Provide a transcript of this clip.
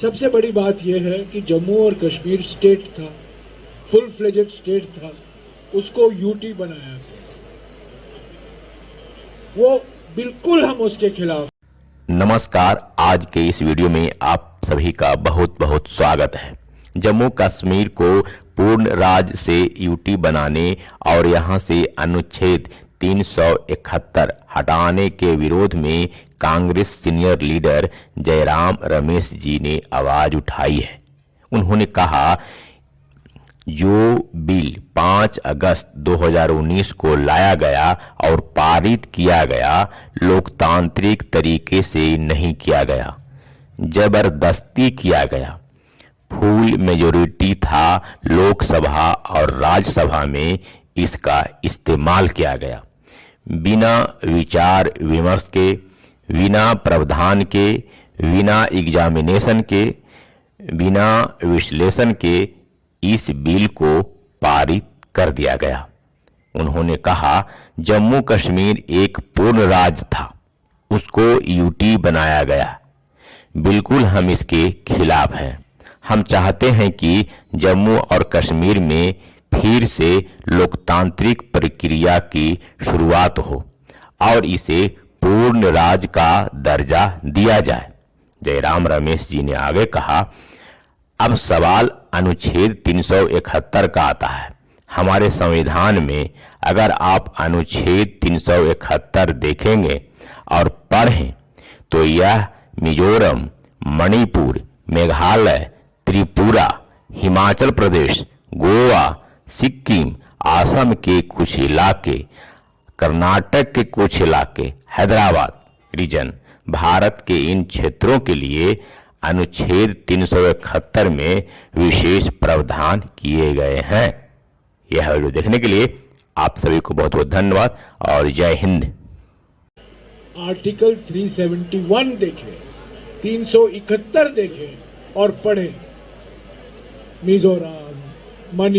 सबसे बड़ी बात यह है कि जम्मू और कश्मीर स्टेट था फुल फ्लेजेड स्टेट था, उसको यूटी बनाया गया। वो बिल्कुल हम उसके खिलाफ। नमस्कार, आज के इस वीडियो में आप सभी का बहुत बहुत स्वागत है। जम्मू कश्मीर को पूर्ण राज्य से यूटी बनाने और यहाँ से अनुच्छेद 371 हटाने के विरोध में कांग्रेस सीनियर लीडर जयराम रमेश जी ने आवाज़ उठाई है। उन्होंने कहा, जो बिल 5 अगस्त 2019 को लाया गया और पारित किया गया, लोकतांत्रिक तरीके से नहीं किया गया। ज़बरदस्ती किया गया। फुल मेजोरिटी था लोकसभा और राज्यसभा में इसका इस्तेमाल किया गया। बिना विचार विमर्श के, बिना प्रावधान के, बिना एग्जामिनेशन के, बिना विश्लेषण के इस बिल को पारित कर दिया गया। उन्होंने कहा जम्मू कश्मीर एक पूर्ण राज्य था। उसको यूटी बनाया गया। बिल्कुल हम इसके खिलाफ हैं। हम चाहते हैं कि जम्मू और कश्मीर में फिर से लोकतांत्रिक प्रक्रिया की शुरुआत हो और इसे पूर्ण राज का दर्जा दिया जाए। जयराम रमेश जी ने आगे कहा, अब सवाल अनुच्छेद 371 का आता है। हमारे संविधान में अगर आप अनुच्छेद 371 देखेंगे और पढ़ें तो यह मिजोरम, मणिपुर, मेघालय, त्रिपुरा, हिमाचल प्रदेश, गोवा सिक्किम, आसम के कुछ इलाके, कर्नाटक के कुछ इलाके, हैदराबाद रीजन भारत के इन क्षेत्रों के लिए अनुच्छेद 371 में विशेष प्रावधान किए गए हैं। यह वीडियो देखने के लिए आप सभी को बहुत बहुत धन्यवाद और जय हिंद। आर्टिकल 371 देखें 371 देखें और पढ़ें। मिजोरम मणिपुर